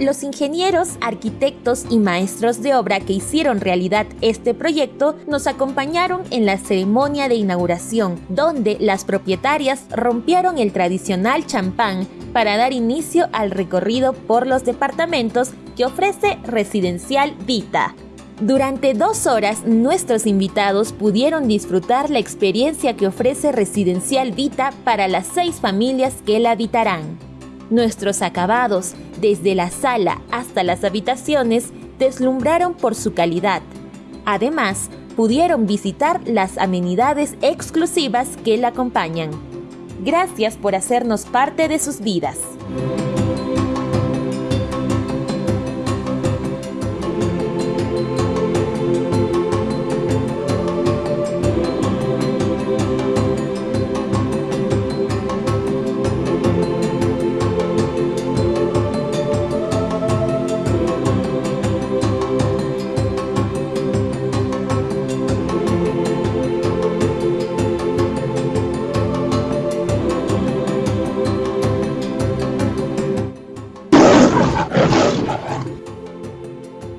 Los ingenieros, arquitectos y maestros de obra que hicieron realidad este proyecto nos acompañaron en la ceremonia de inauguración, donde las propietarias rompieron el tradicional champán para dar inicio al recorrido por los departamentos que ofrece Residencial Vita. Durante dos horas, nuestros invitados pudieron disfrutar la experiencia que ofrece Residencial Vita para las seis familias que la habitarán. Nuestros acabados, desde la sala hasta las habitaciones, deslumbraron por su calidad. Además, pudieron visitar las amenidades exclusivas que la acompañan. Gracias por hacernos parte de sus vidas.